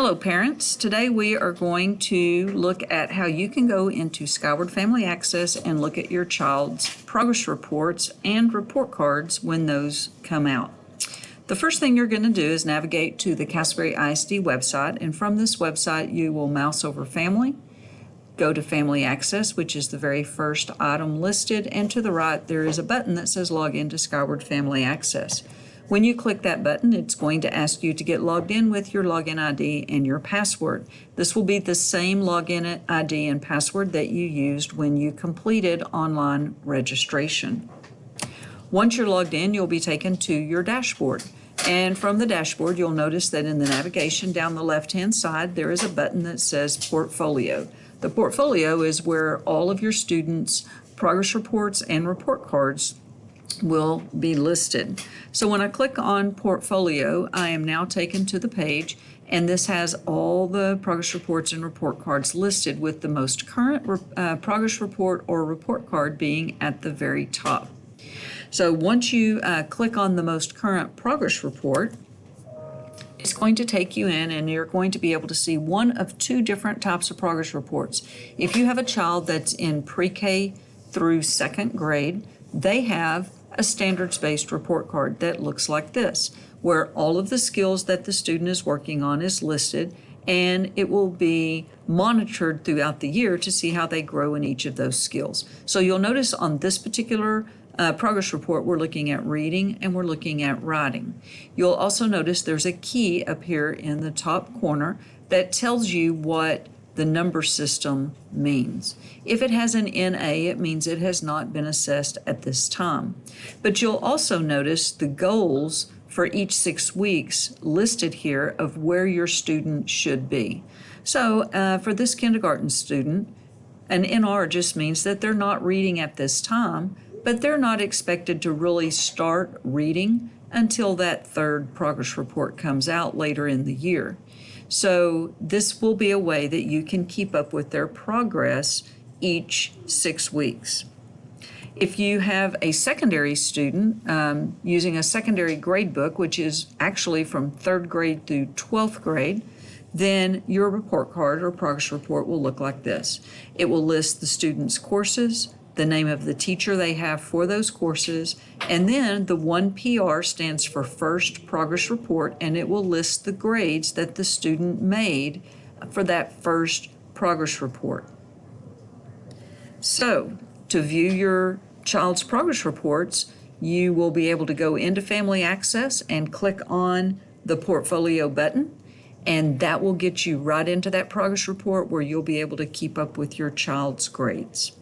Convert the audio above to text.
Hello parents. Today we are going to look at how you can go into Skyward Family Access and look at your child's progress reports and report cards when those come out. The first thing you're going to do is navigate to the Castleberry ISD website and from this website you will mouse over Family, go to Family Access which is the very first item listed and to the right there is a button that says Log in to Skyward Family Access. When you click that button, it's going to ask you to get logged in with your login ID and your password. This will be the same login ID and password that you used when you completed online registration. Once you're logged in, you'll be taken to your dashboard. And from the dashboard, you'll notice that in the navigation down the left-hand side, there is a button that says Portfolio. The portfolio is where all of your students' progress reports and report cards will be listed. So when I click on portfolio, I am now taken to the page and this has all the progress reports and report cards listed with the most current uh, progress report or report card being at the very top. So once you uh, click on the most current progress report, it's going to take you in and you're going to be able to see one of two different types of progress reports. If you have a child that's in pre-K through second grade, they have a standards-based report card that looks like this, where all of the skills that the student is working on is listed and it will be monitored throughout the year to see how they grow in each of those skills. So you'll notice on this particular uh, progress report, we're looking at reading and we're looking at writing. You'll also notice there's a key up here in the top corner that tells you what the number system means. If it has an NA, it means it has not been assessed at this time. But you'll also notice the goals for each six weeks listed here of where your student should be. So uh, for this kindergarten student, an NR just means that they're not reading at this time, but they're not expected to really start reading until that third progress report comes out later in the year. So this will be a way that you can keep up with their progress each six weeks. If you have a secondary student um, using a secondary grade book, which is actually from third grade through 12th grade, then your report card or progress report will look like this. It will list the student's courses, the name of the teacher they have for those courses, and then the 1PR stands for First Progress Report, and it will list the grades that the student made for that first progress report. So, to view your child's progress reports, you will be able to go into Family Access and click on the Portfolio button, and that will get you right into that progress report where you'll be able to keep up with your child's grades.